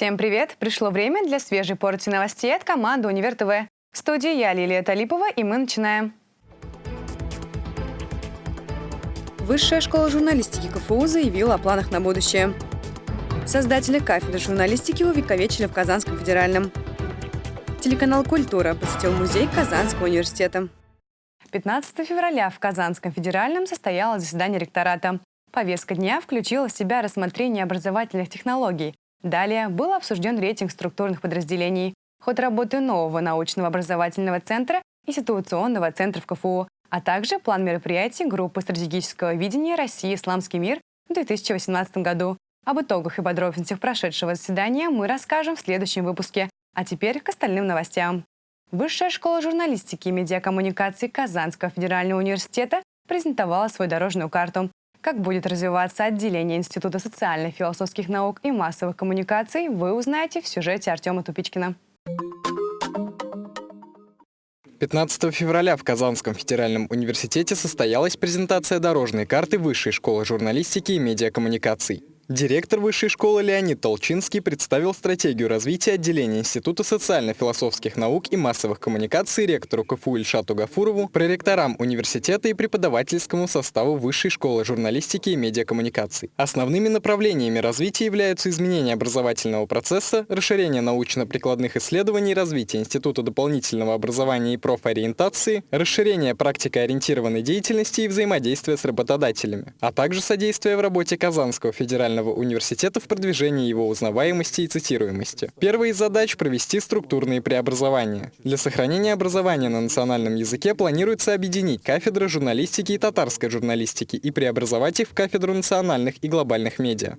Всем привет! Пришло время для свежей порции новостей от команды «Универ ТВ». В студии я, Лилия Талипова, и мы начинаем. Высшая школа журналистики КФУ заявила о планах на будущее. Создатели кафедры журналистики увековечили в Казанском федеральном. Телеканал «Культура» посетил музей Казанского университета. 15 февраля в Казанском федеральном состоялось заседание ректората. Повестка дня включила в себя рассмотрение образовательных технологий. Далее был обсужден рейтинг структурных подразделений, ход работы нового научного образовательного центра и ситуационного центра в КФУ, а также план мероприятий группы стратегического видения России «Исламский мир» в 2018 году. Об итогах и подробностях прошедшего заседания мы расскажем в следующем выпуске. А теперь к остальным новостям. Высшая школа журналистики и медиакоммуникации Казанского федерального университета презентовала свою дорожную карту. Как будет развиваться отделение Института социальных философских наук и массовых коммуникаций, вы узнаете в сюжете Артема Тупичкина. 15 февраля в Казанском федеральном университете состоялась презентация дорожной карты Высшей школы журналистики и медиакоммуникаций. Директор высшей школы Леонид Толчинский представил стратегию развития отделения Института социально-философских наук и массовых коммуникаций ректору КФУ Ильшату Гафурову, проректорам университета и преподавательскому составу Высшей школы журналистики и медиакоммуникаций. Основными направлениями развития являются изменение образовательного процесса, расширение научно-прикладных исследований, развитие Института дополнительного образования и профориентации, расширение практикоориентированной деятельности и взаимодействия с работодателями, а также содействие в работе Казанского федерального Национального университета в продвижении его узнаваемости и цитируемости. Первая из задач – провести структурные преобразования. Для сохранения образования на национальном языке планируется объединить кафедры журналистики и татарской журналистики и преобразовать их в кафедру национальных и глобальных медиа.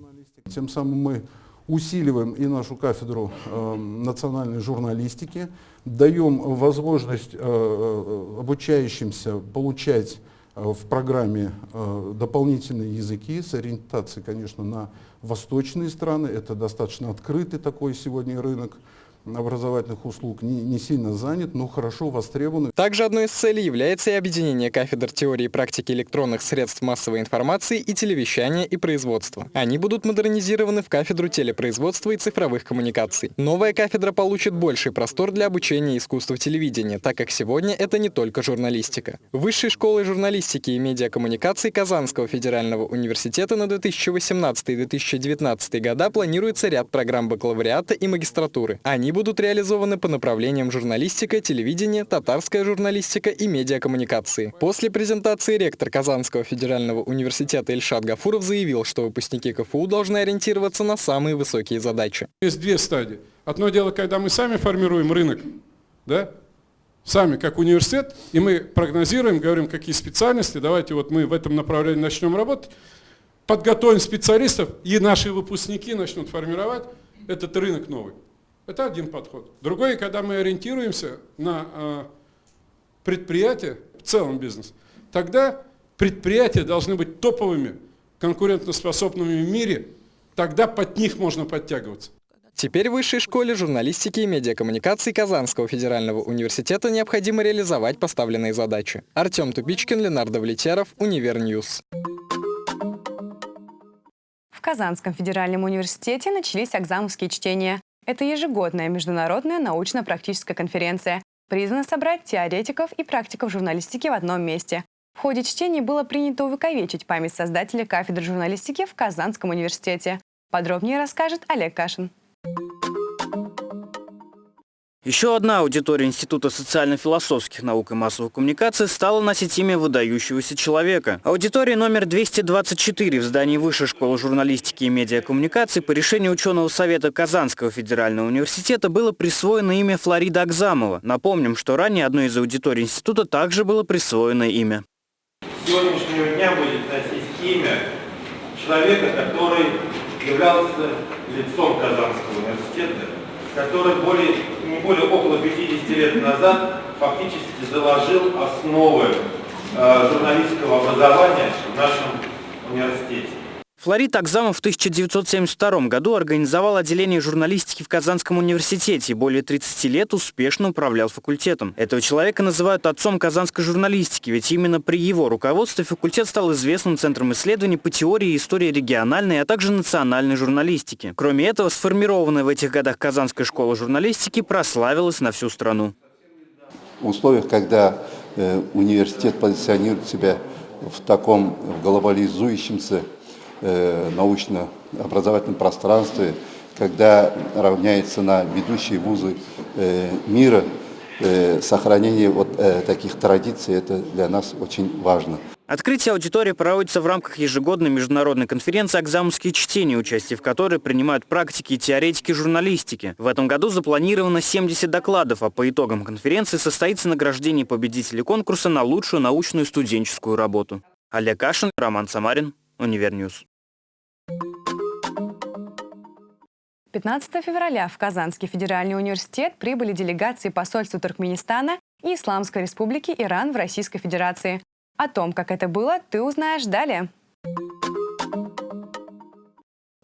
Тем самым мы усиливаем и нашу кафедру э, национальной журналистики, даем возможность э, э обучающимся получать в программе э, дополнительные языки с ориентацией, конечно, на восточные страны. Это достаточно открытый такой сегодня рынок образовательных услуг не, не сильно занят, но хорошо востребован. Также одной из целей является и объединение кафедр теории и практики электронных средств массовой информации и телевещания и производства. Они будут модернизированы в кафедру телепроизводства и цифровых коммуникаций. Новая кафедра получит больший простор для обучения искусству телевидения, так как сегодня это не только журналистика. Высшей школой журналистики и медиакоммуникаций Казанского федерального университета на 2018-2019 года планируется ряд программ бакалавриата и магистратуры. Они будут реализованы по направлениям журналистика, телевидение, татарская журналистика и медиакоммуникации. После презентации ректор Казанского федерального университета Ильшат Гафуров заявил, что выпускники КФУ должны ориентироваться на самые высокие задачи. Есть две стадии. Одно дело, когда мы сами формируем рынок, да, сами как университет, и мы прогнозируем, говорим, какие специальности, давайте вот мы в этом направлении начнем работать, подготовим специалистов, и наши выпускники начнут формировать этот рынок новый. Это один подход. Другой, когда мы ориентируемся на э, предприятия, в целом бизнес, тогда предприятия должны быть топовыми, конкурентоспособными в мире, тогда под них можно подтягиваться. Теперь в Высшей школе журналистики и медиакоммуникаций Казанского федерального университета необходимо реализовать поставленные задачи. Артем Тупичкин, Ленар Давлетьяров, Univer News. В Казанском федеральном университете начались Агзамовские чтения. Это ежегодная международная научно-практическая конференция, призвана собрать теоретиков и практиков журналистики в одном месте. В ходе чтений было принято увековечить память создателя кафедры журналистики в Казанском университете. Подробнее расскажет Олег Кашин. Еще одна аудитория Института социально-философских наук и массовых коммуникаций стала носить имя выдающегося человека. Аудитория номер 224 в здании Высшей школы журналистики и медиакоммуникаций по решению ученого совета Казанского федерального университета было присвоено имя Флорида Акзамова. Напомним, что ранее одной из аудиторий института также было присвоено имя. Сегодняшнего дня будет носить имя человека, который являлся лицом Казанского университета, который более, не более около 50 лет назад фактически заложил основы э, журналистского образования в нашем университете. Флорид Акзамов в 1972 году организовал отделение журналистики в Казанском университете и более 30 лет успешно управлял факультетом. Этого человека называют отцом казанской журналистики, ведь именно при его руководстве факультет стал известным центром исследований по теории и истории региональной, а также национальной журналистики. Кроме этого, сформированная в этих годах Казанская школа журналистики прославилась на всю страну. В условиях, когда э, университет позиционирует себя в таком глобализующемся научно-образовательном пространстве, когда равняется на ведущие вузы э, мира, э, сохранение вот таких традиций, это для нас очень важно. Открытие аудитории проводится в рамках ежегодной международной конференции «Акзамовские чтения», участие в которой принимают практики и теоретики журналистики. В этом году запланировано 70 докладов, а по итогам конференции состоится награждение победителей конкурса на лучшую научную студенческую работу. Олег Кашин, Роман Самарин, Univer News. 15 февраля в Казанский федеральный университет прибыли делегации посольства Туркменистана и Исламской республики Иран в Российской Федерации. О том, как это было, ты узнаешь далее.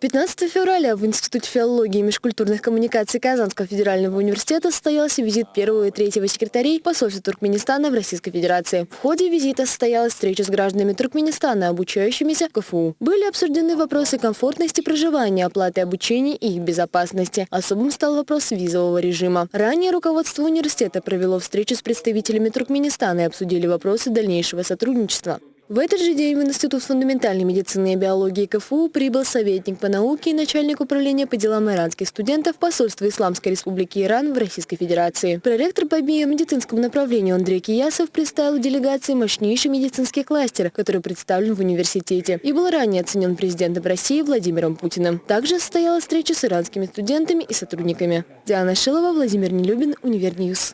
15 февраля в Институте филологии и межкультурных коммуникаций Казанского федерального университета состоялся визит первого и третьего секретарей посольства Туркменистана в Российской Федерации. В ходе визита состоялась встреча с гражданами Туркменистана, обучающимися в КФУ. Были обсуждены вопросы комфортности проживания, оплаты обучения и их безопасности. Особым стал вопрос визового режима. Ранее руководство университета провело встречу с представителями Туркменистана и обсудили вопросы дальнейшего сотрудничества. В этот же день в Институт фундаментальной медицины и биологии КФУ прибыл советник по науке и начальник управления по делам иранских студентов посольства Исламской Республики Иран в Российской Федерации. Проректор по биомедицинскому направлению Андрей Киясов представил делегации мощнейший медицинский кластер, который представлен в университете и был ранее оценен президентом России Владимиром Путиным. Также состоялась встреча с иранскими студентами и сотрудниками. Диана Шилова, Владимир Нелюбин, Univer News.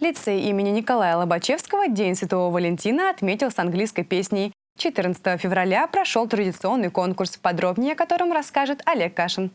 Лицей имени Николая Лобачевского День Святого Валентина отметил с английской песней. 14 февраля прошел традиционный конкурс, подробнее о котором расскажет Олег Кашин.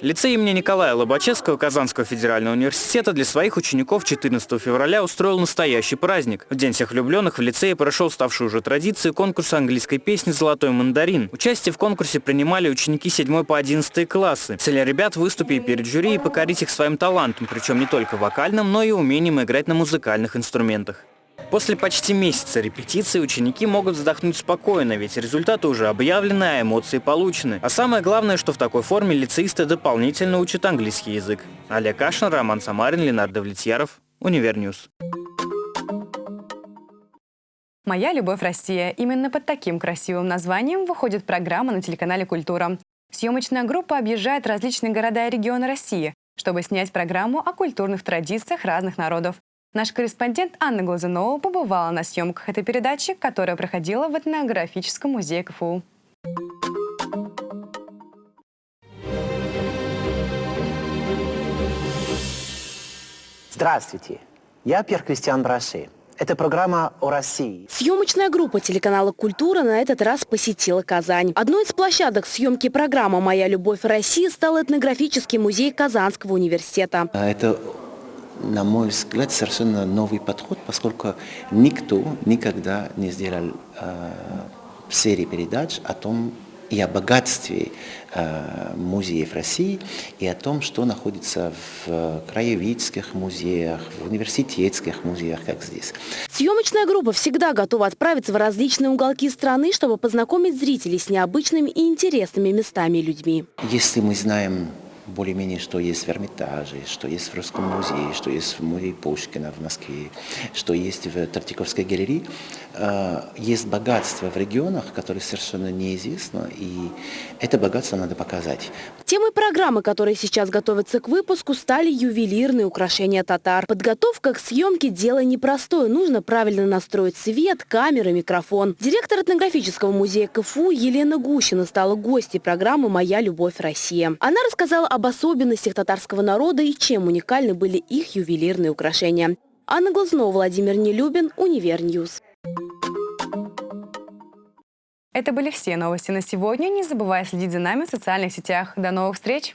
Лицей имени Николая Лобачевского Казанского федерального университета для своих учеников 14 февраля устроил настоящий праздник. В День всех влюбленных в лицее прошел ставшую уже традицией конкурс английской песни «Золотой мандарин». Участие в конкурсе принимали ученики 7 по 11 классы. Цель ребят выступить перед жюри и покорить их своим талантом, причем не только вокальным, но и умением играть на музыкальных инструментах. После почти месяца репетиции ученики могут вздохнуть спокойно, ведь результаты уже объявлены, а эмоции получены. А самое главное, что в такой форме лицеисты дополнительно учат английский язык. Олег Кашин, Роман Самарин, Ленар Давлетьяров, Univer News. «Моя любовь Россия». Именно под таким красивым названием выходит программа на телеканале «Культура». Съемочная группа объезжает различные города и регионы России, чтобы снять программу о культурных традициях разных народов. Наш корреспондент Анна Глазунова побывала на съемках этой передачи, которая проходила в этнографическом музее КФУ. Здравствуйте, я Пьер Кристиан Браши. Это программа о России. Съемочная группа телеканала «Культура» на этот раз посетила Казань. Одной из площадок съемки программы «Моя любовь России» стал этнографический музей Казанского университета. Это на мой взгляд, совершенно новый подход, поскольку никто никогда не сделал э, серии передач о том, и о богатстве э, музеев России, и о том, что находится в краеведческих музеях, в университетских музеях, как здесь. Съемочная группа всегда готова отправиться в различные уголки страны, чтобы познакомить зрителей с необычными и интересными местами и людьми. Если мы знаем более-менее, что есть в Эрмитаже, что есть в Русском музее, что есть в музее Пушкина в Москве, что есть в Тартиковской галерее. Э, есть богатство в регионах, которое совершенно неизвестно, и это богатство надо показать. Темой программы, которые сейчас готовятся к выпуску, стали ювелирные украшения татар. Подготовка к съемке – дело непростое. Нужно правильно настроить свет, камеры, микрофон. Директор этнографического музея КФУ Елена Гущина стала гостьей программы «Моя любовь Россия». Она рассказала об особенностях татарского народа и чем уникальны были их ювелирные украшения. Анна Глазнова, Владимир Нелюбин, Univer News. Это были все новости на сегодня. Не забывай следить за нами в социальных сетях. До новых встреч!